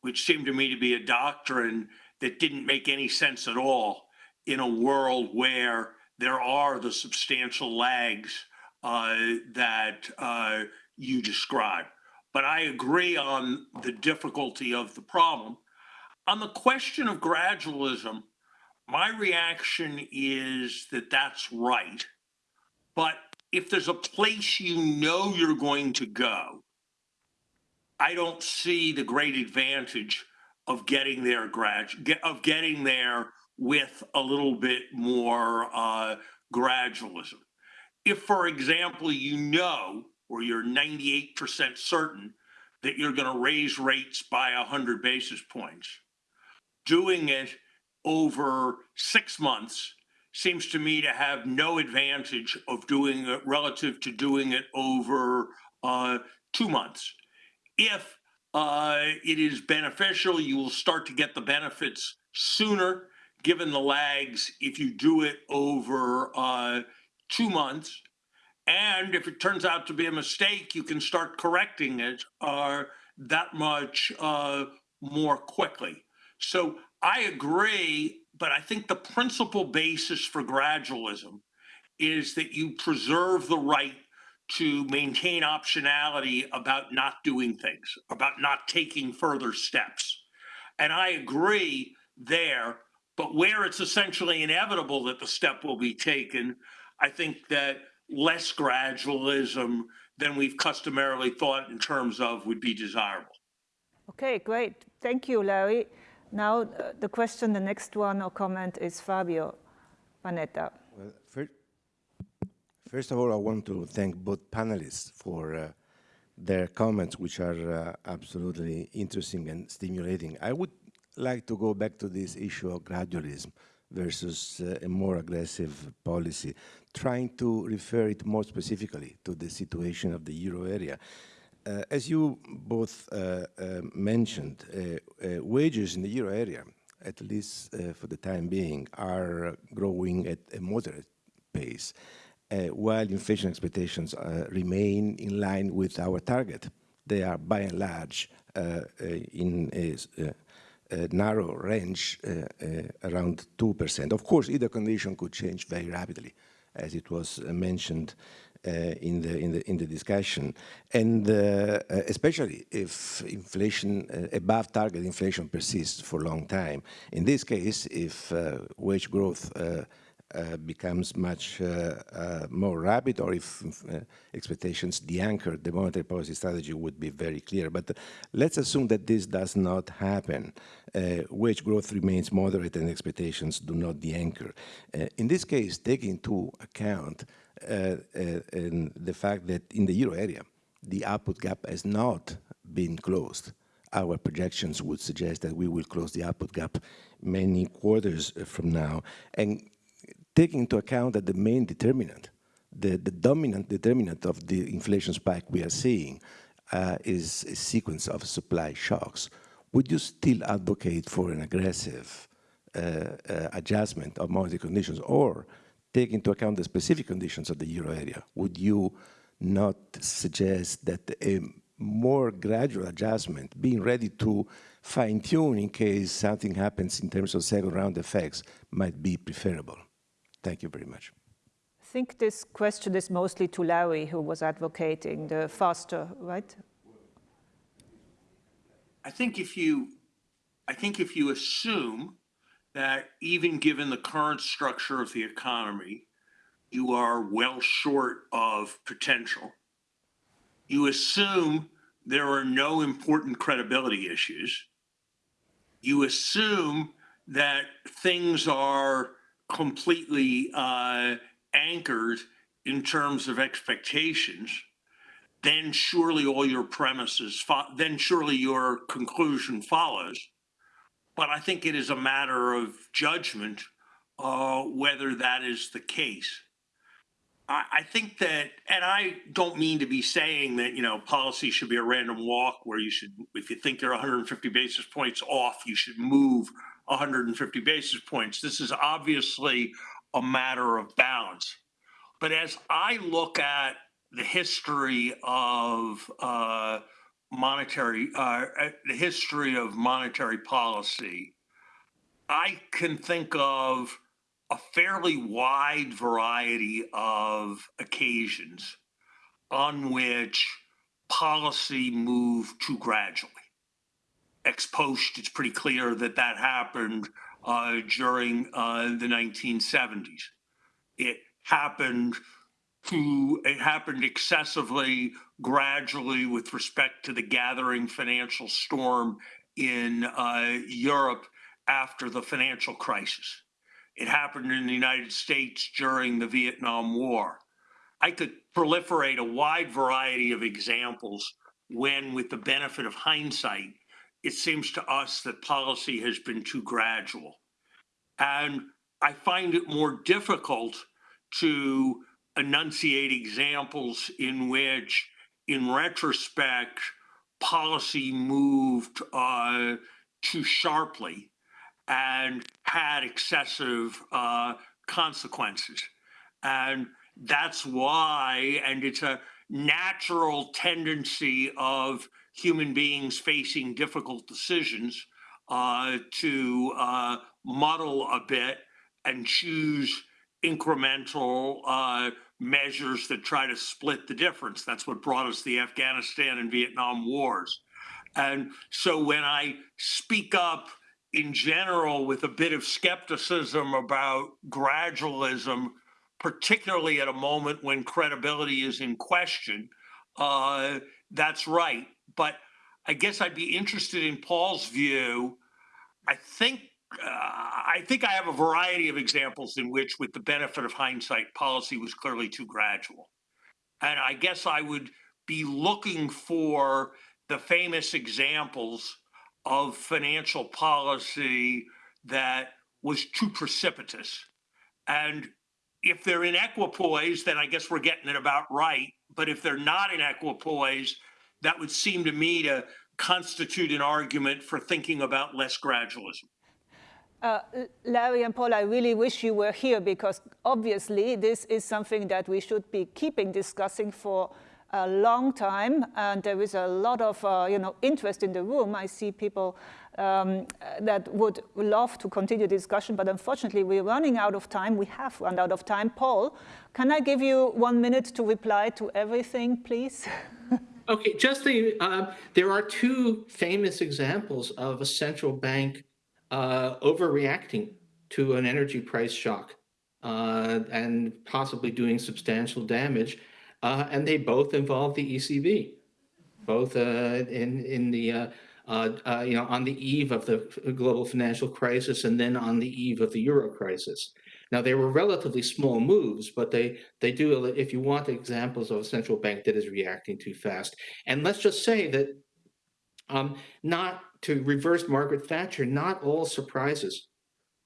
which seemed to me to be a doctrine that didn't make any sense at all in a world where there are the substantial lags uh, that uh, you describe. But I agree on the difficulty of the problem. On the question of gradualism, my reaction is that that's right. But if there's a place you know you're going to go, I don't see the great advantage of getting there grad of getting there with a little bit more uh, gradualism. If, for example, you know or you're 98% certain that you're going to raise rates by 100 basis points. Doing it over six months seems to me to have no advantage of doing it relative to doing it over uh, two months. If uh, it is beneficial, you will start to get the benefits sooner, given the lags, if you do it over uh, two months. And if it turns out to be a mistake, you can start correcting it uh, that much uh, more quickly. So I agree, but I think the principal basis for gradualism is that you preserve the right to maintain optionality about not doing things, about not taking further steps. And I agree there, but where it's essentially inevitable that the step will be taken, I think that less gradualism than we've customarily thought in terms of would be desirable. Okay, great. Thank you, Larry. Now uh, the question, the next one or comment is Fabio Panetta. Well, first, First of all, I want to thank both panelists for uh, their comments, which are uh, absolutely interesting and stimulating. I would like to go back to this issue of gradualism versus uh, a more aggressive policy, trying to refer it more specifically to the situation of the euro area. Uh, as you both uh, uh, mentioned, uh, uh, wages in the euro area, at least uh, for the time being, are growing at a moderate pace, while inflation expectations remain in line with our target. They are by and large in a, narrow range around 2%. Of course, either condition could change very rapidly, as it was mentioned Uh, in, the, in, the, in the discussion. And uh, especially if inflation, uh, above target inflation persists for a long time. In this case, if wage growth uh, becomes much uh, uh, more rapid or if expectations de-anchor, the monetary policy strategy would be very clear. But let's assume that this does not happen. wage growth remains moderate and expectations do not de-anchor. in this case, taking into account the fact that in the euro area, the output gap has not been closed our projections would suggest that we will close the output gap many quarters from now. And taking into account that the main determinant, the, the dominant determinant of the inflation spike we are seeing uh, is a sequence of supply shocks, would you still advocate for an aggressive uh, uh, adjustment of monetary conditions or take into account the specific conditions of the euro area? Would you not suggest that a more gradual adjustment, being ready to fine tune in case something happens in terms of second round effects might be preferable? Thank you very much. I think this question is mostly to Larry, who was advocating the faster, right? I think if you, I think if you assume that even given the current structure of the economy, you are well short of potential. You assume there are no important credibility issues. You assume that things are completely uh, anchored in terms of expectations, then surely all your premises, then surely your conclusion follows. But I think it is a matter of judgment uh, whether that is the case. I, I think that, and I don't mean to be saying that, you know, policy should be a random walk where you should, if you think you're 150 basis points off, you should move 150 basis points. This is obviously a matter of balance. But as I look at the history of uh, monetary, uh, uh, the history of monetary policy, I can think of a fairly wide variety of occasions on which policy moved too gradually ex post, it's pretty clear that that happened uh, during uh, the 1970s. It happened to it happened excessively gradually with respect to the gathering financial storm in uh, Europe after the financial crisis. It happened in the United States during the Vietnam War. I could proliferate a wide variety of examples when, with the benefit of hindsight, it seems to us that policy has been too gradual. And I find it more difficult to enunciate examples in which, in retrospect, policy moved uh, too sharply and had excessive uh, consequences. And that's why, and it's a natural tendency of human beings facing difficult decisions uh, to uh, muddle a bit and choose incremental uh, measures that try to split the difference. That's what brought us the Afghanistan and Vietnam wars. And so when I speak up in general with a bit of skepticism about gradualism, particularly at a moment when credibility is in question, uh, that's right but I guess I'd be interested in Paul's view. I think uh, I think I have a variety of examples in which, with the benefit of hindsight, policy was clearly too gradual. And I guess I would be looking for the famous examples of financial policy that was too precipitous. And if they're in equipoise, then I guess we're getting it about right. But if they're not in equipoise, that would seem to me to constitute an argument for thinking about less gradualism. Uh, Larry and Paul, I really wish you were here because obviously this is something that we should be keeping discussing for a long time, and there is a lot of uh, you know interest in the room. I see people um, that would love to continue the discussion, but unfortunately we're running out of time. We have run out of time. Paul, can I give you one minute to reply to everything, please? Okay, just the, uh, there are two famous examples of a central bank uh, overreacting to an energy price shock uh, and possibly doing substantial damage. Uh, and they both involve the ECB, both uh, in, in the, uh, uh, you know, on the eve of the global financial crisis and then on the eve of the euro crisis. Now, they were relatively small moves, but they, they do, if you want examples of a central bank that is reacting too fast. And let's just say that um, not to reverse Margaret Thatcher, not all surprises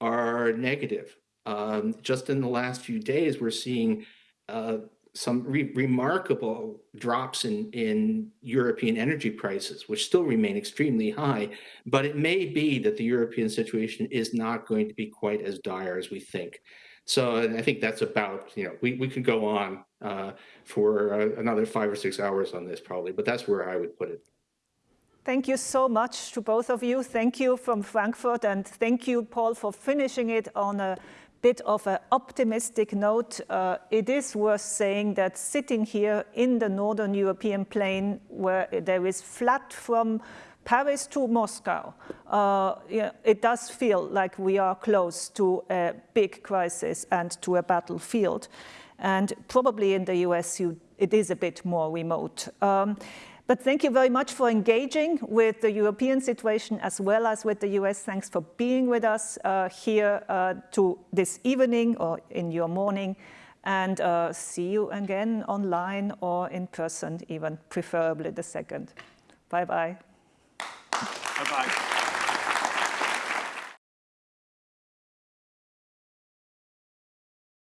are negative. Um, just in the last few days, we're seeing uh, some re remarkable drops in, in European energy prices, which still remain extremely high. But it may be that the European situation is not going to be quite as dire as we think. So I think that's about, you know, we, we could go on uh, for uh, another five or six hours on this probably, but that's where I would put it. Thank you so much to both of you. Thank you from Frankfurt, and thank you, Paul, for finishing it on a bit of an optimistic note. Uh, it is worth saying that sitting here in the Northern European plain, where there is flat from Paris to Moscow, uh, yeah, it does feel like we are close to a big crisis and to a battlefield. And probably in the US, you, it is a bit more remote. Um, but thank you very much for engaging with the European situation as well as with the US. Thanks for being with us uh, here uh, to this evening or in your morning. And uh, see you again online or in person, even preferably the second. Bye-bye. Bye-bye.